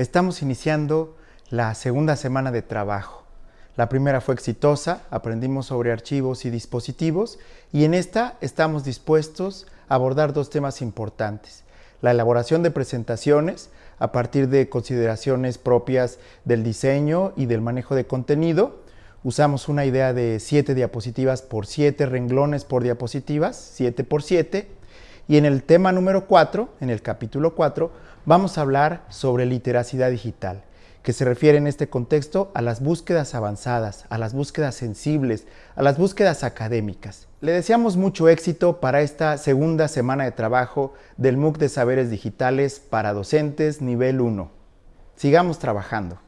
Estamos iniciando la segunda semana de trabajo. La primera fue exitosa, aprendimos sobre archivos y dispositivos y en esta estamos dispuestos a abordar dos temas importantes. La elaboración de presentaciones a partir de consideraciones propias del diseño y del manejo de contenido. Usamos una idea de 7 diapositivas por 7 renglones por diapositivas, 7 por 7. Y en el tema número 4, en el capítulo 4, vamos a hablar sobre literacidad digital que se refiere en este contexto a las búsquedas avanzadas, a las búsquedas sensibles, a las búsquedas académicas. Le deseamos mucho éxito para esta segunda semana de trabajo del MOOC de Saberes Digitales para Docentes Nivel 1. Sigamos trabajando.